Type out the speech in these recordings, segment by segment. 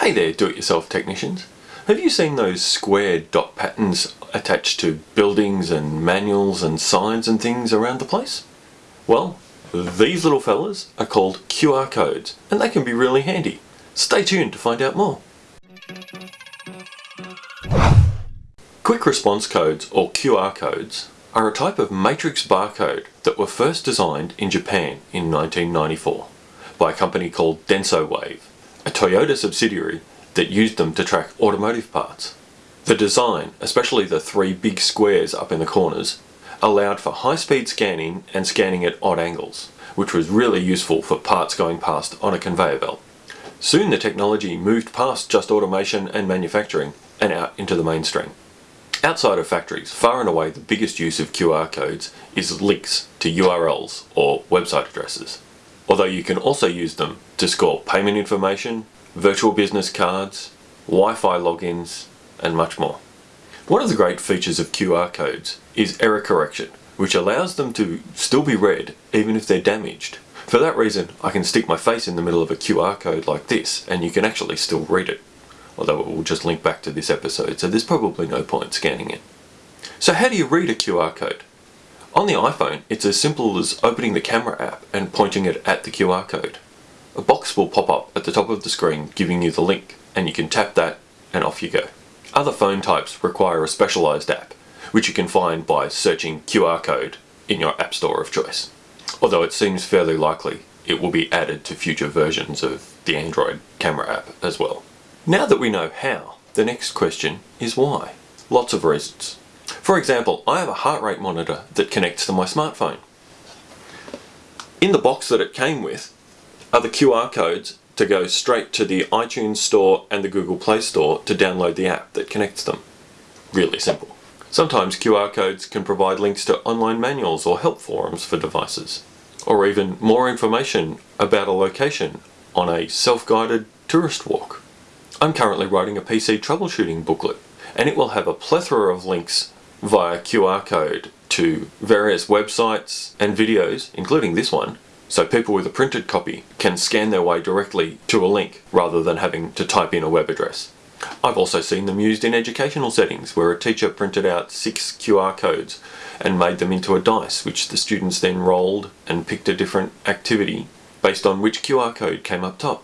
Hey there do-it-yourself technicians. Have you seen those square dot patterns attached to buildings and manuals and signs and things around the place? Well, these little fellas are called QR codes and they can be really handy. Stay tuned to find out more. Quick response codes or QR codes are a type of matrix barcode that were first designed in Japan in 1994 by a company called Denso Wave, a Toyota subsidiary that used them to track automotive parts. The design, especially the three big squares up in the corners, allowed for high-speed scanning and scanning at odd angles, which was really useful for parts going past on a conveyor belt. Soon the technology moved past just automation and manufacturing and out into the mainstream. Outside of factories, far and away the biggest use of QR codes is links to URLs or website addresses. Although you can also use them to score payment information, virtual business cards, Wi-Fi logins, and much more. One of the great features of QR codes is error correction, which allows them to still be read even if they're damaged. For that reason, I can stick my face in the middle of a QR code like this and you can actually still read it although it will just link back to this episode, so there's probably no point scanning it. So how do you read a QR code? On the iPhone, it's as simple as opening the camera app and pointing it at the QR code. A box will pop up at the top of the screen giving you the link, and you can tap that and off you go. Other phone types require a specialized app, which you can find by searching QR code in your app store of choice. Although it seems fairly likely it will be added to future versions of the Android camera app as well. Now that we know how, the next question is why. Lots of reasons. For example, I have a heart rate monitor that connects to my smartphone. In the box that it came with are the QR codes to go straight to the iTunes store and the Google Play store to download the app that connects them. Really simple. Sometimes QR codes can provide links to online manuals or help forums for devices, or even more information about a location on a self-guided tourist walk. I'm currently writing a PC troubleshooting booklet and it will have a plethora of links via QR code to various websites and videos, including this one, so people with a printed copy can scan their way directly to a link rather than having to type in a web address. I've also seen them used in educational settings where a teacher printed out six QR codes and made them into a dice which the students then rolled and picked a different activity based on which QR code came up top.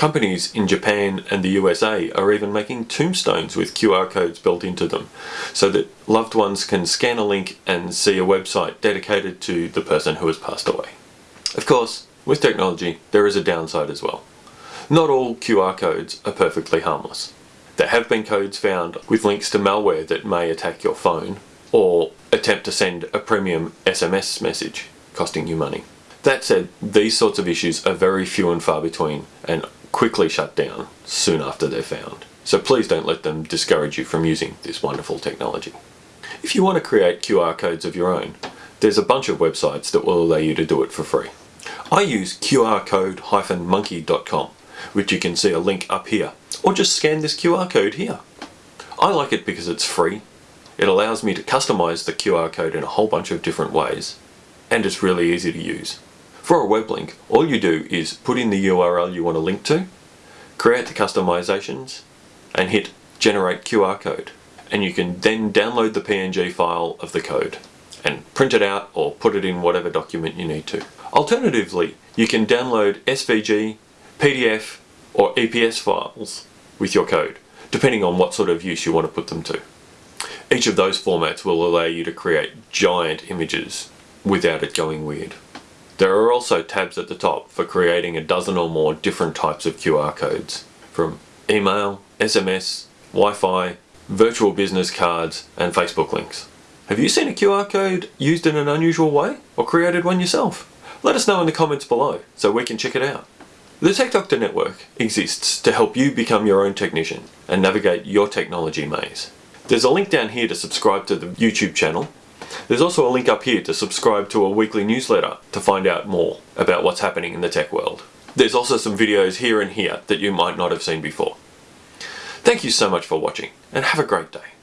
Companies in Japan and the USA are even making tombstones with QR codes built into them so that loved ones can scan a link and see a website dedicated to the person who has passed away. Of course, with technology there is a downside as well. Not all QR codes are perfectly harmless. There have been codes found with links to malware that may attack your phone or attempt to send a premium SMS message costing you money. That said, these sorts of issues are very few and far between and quickly shut down soon after they're found. So please don't let them discourage you from using this wonderful technology. If you want to create QR codes of your own, there's a bunch of websites that will allow you to do it for free. I use qrcode-monkey.com, which you can see a link up here, or just scan this QR code here. I like it because it's free, it allows me to customize the QR code in a whole bunch of different ways, and it's really easy to use. For a web link, all you do is put in the URL you want to link to, create the customizations, and hit generate QR code. And you can then download the PNG file of the code and print it out or put it in whatever document you need to. Alternatively, you can download SVG, PDF or EPS files with your code, depending on what sort of use you want to put them to. Each of those formats will allow you to create giant images without it going weird. There are also tabs at the top for creating a dozen or more different types of QR codes, from email, SMS, Wi-Fi, virtual business cards, and Facebook links. Have you seen a QR code used in an unusual way, or created one yourself? Let us know in the comments below, so we can check it out. The Tech Doctor Network exists to help you become your own technician and navigate your technology maze. There's a link down here to subscribe to the YouTube channel there's also a link up here to subscribe to a weekly newsletter to find out more about what's happening in the tech world. There's also some videos here and here that you might not have seen before. Thank you so much for watching and have a great day.